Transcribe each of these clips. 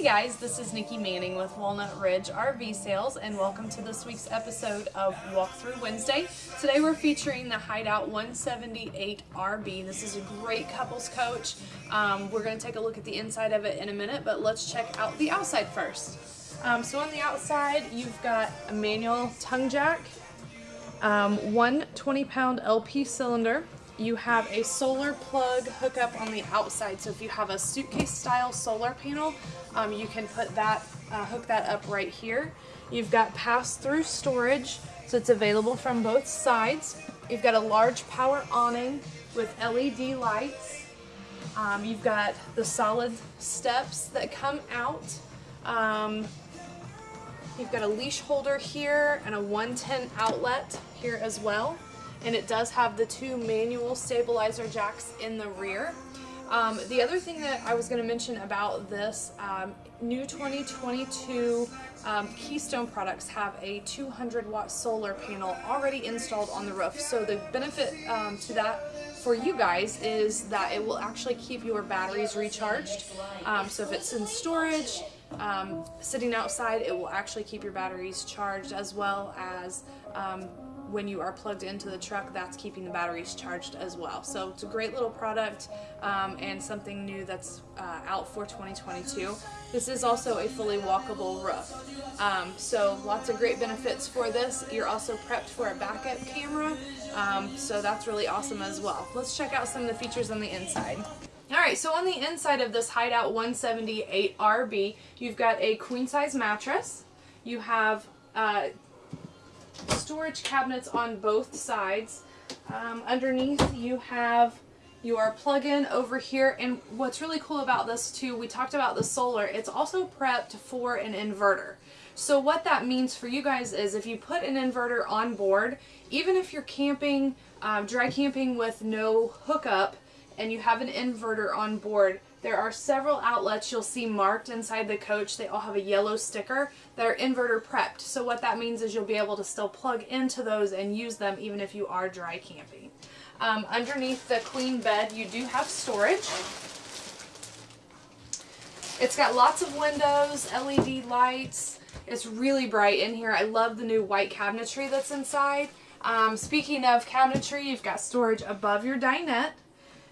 Hey guys, this is Nikki Manning with Walnut Ridge RV Sales and welcome to this week's episode of Walkthrough Wednesday. Today we're featuring the Hideout 178 RV. This is a great couples coach. Um, we're going to take a look at the inside of it in a minute, but let's check out the outside first. Um, so on the outside, you've got a manual tongue jack, um, one 20 pound LP cylinder, you have a solar plug hookup on the outside. So if you have a suitcase style solar panel, um, you can put that, uh, hook that up right here. You've got pass-through storage, so it's available from both sides. You've got a large power awning with LED lights. Um, you've got the solid steps that come out. Um, you've got a leash holder here and a 110 outlet here as well and it does have the two manual stabilizer jacks in the rear. Um, the other thing that I was going to mention about this um, new 2022 um, Keystone products have a 200 watt solar panel already installed on the roof. So the benefit um, to that for you guys is that it will actually keep your batteries recharged. Um, so if it's in storage, um, sitting outside, it will actually keep your batteries charged as well as when you are plugged into the truck, that's keeping the batteries charged as well. So it's a great little product um, and something new that's uh, out for 2022. This is also a fully walkable roof. Um, so lots of great benefits for this. You're also prepped for a backup camera, um, so that's really awesome as well. Let's check out some of the features on the inside. Alright, so on the inside of this Hideout 178RB, you've got a queen size mattress. You have uh, storage cabinets on both sides. Um, underneath you have your plug-in over here and what's really cool about this too, we talked about the solar, it's also prepped for an inverter. So what that means for you guys is if you put an inverter on board, even if you're camping, um, dry camping with no hookup and you have an inverter on board, there are several outlets you'll see marked inside the coach. They all have a yellow sticker that are inverter prepped. So what that means is you'll be able to still plug into those and use them even if you are dry camping. Um, underneath the queen bed you do have storage. It's got lots of windows, LED lights. It's really bright in here. I love the new white cabinetry that's inside. Um, speaking of cabinetry, you've got storage above your dinette.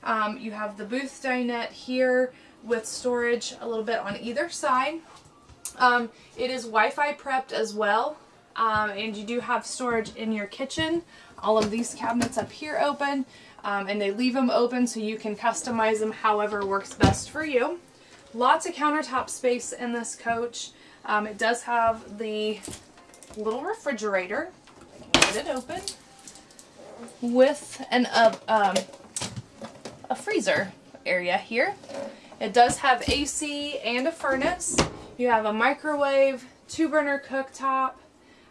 Um, you have the booth dinette here with storage a little bit on either side. Um, it is Wi-Fi prepped as well. Um, and you do have storage in your kitchen. All of these cabinets up here open um, and they leave them open so you can customize them however works best for you. Lots of countertop space in this coach. Um, it does have the little refrigerator. Get it open with an uh, um, a freezer area here. It does have AC and a furnace. You have a microwave, two burner cooktop,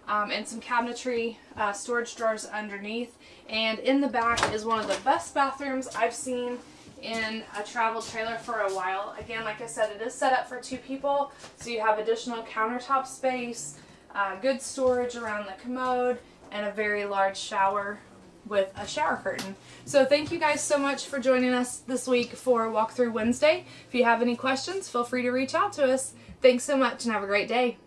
um, and some cabinetry uh, storage drawers underneath. And in the back is one of the best bathrooms I've seen in a travel trailer for a while. Again, like I said, it is set up for two people, so you have additional countertop space, uh, good storage around the commode, and a very large shower with a shower curtain. So thank you guys so much for joining us this week for Walkthrough Wednesday. If you have any questions, feel free to reach out to us. Thanks so much and have a great day.